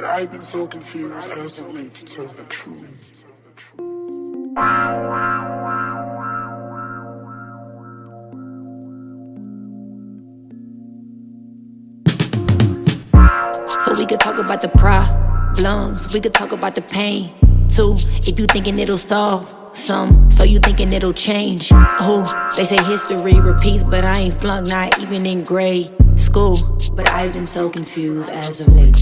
But I've been so confused as of late to tell the truth. So we could talk about the problems, we could talk about the pain too. If you thinking it'll solve some, so you thinking it'll change. Oh, they say history repeats, but I ain't flunk, not even in grade school. But I've been so confused as of late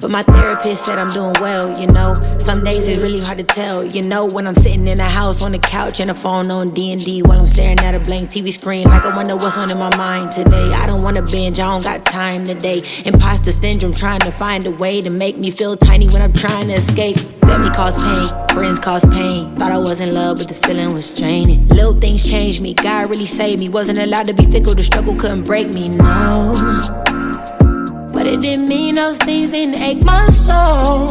But my therapist said I'm doing well, you know. Some days it's really hard to tell, you know. When I'm sitting in a house on the couch and a phone on D&D while I'm staring at a blank TV screen, like I wonder what's on in my mind today. I don't wanna binge, I don't got time today. Imposter syndrome, trying to find a way to make me feel tiny when I'm trying to escape. Family cause pain, friends cause pain. Thought I was in love, but the feeling was draining. Little things changed me, God really saved me. Wasn't allowed to be fickle, the struggle couldn't break me, no. Those things didn't ache my soul.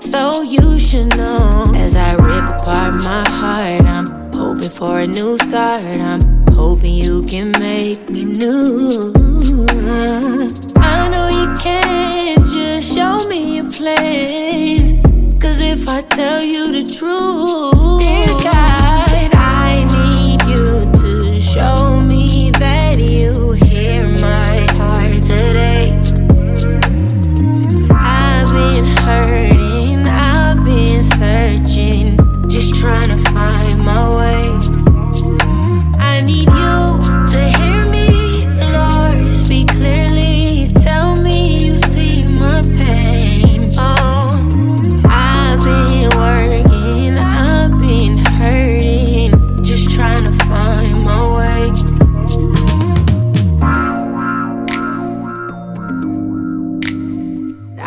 So you should know. As I rip apart my heart, I'm hoping for a new start. I'm hoping you can make me new. I've been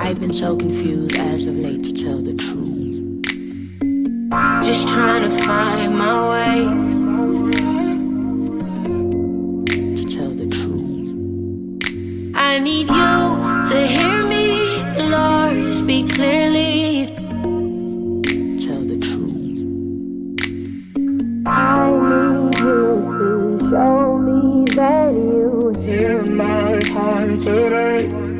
I've been so confused as of late to tell the truth. Just trying to find my way. To tell the truth. I need you to hear me, Lord, speak clearly. Tell the truth. I need you to show me that you Hear my heart today.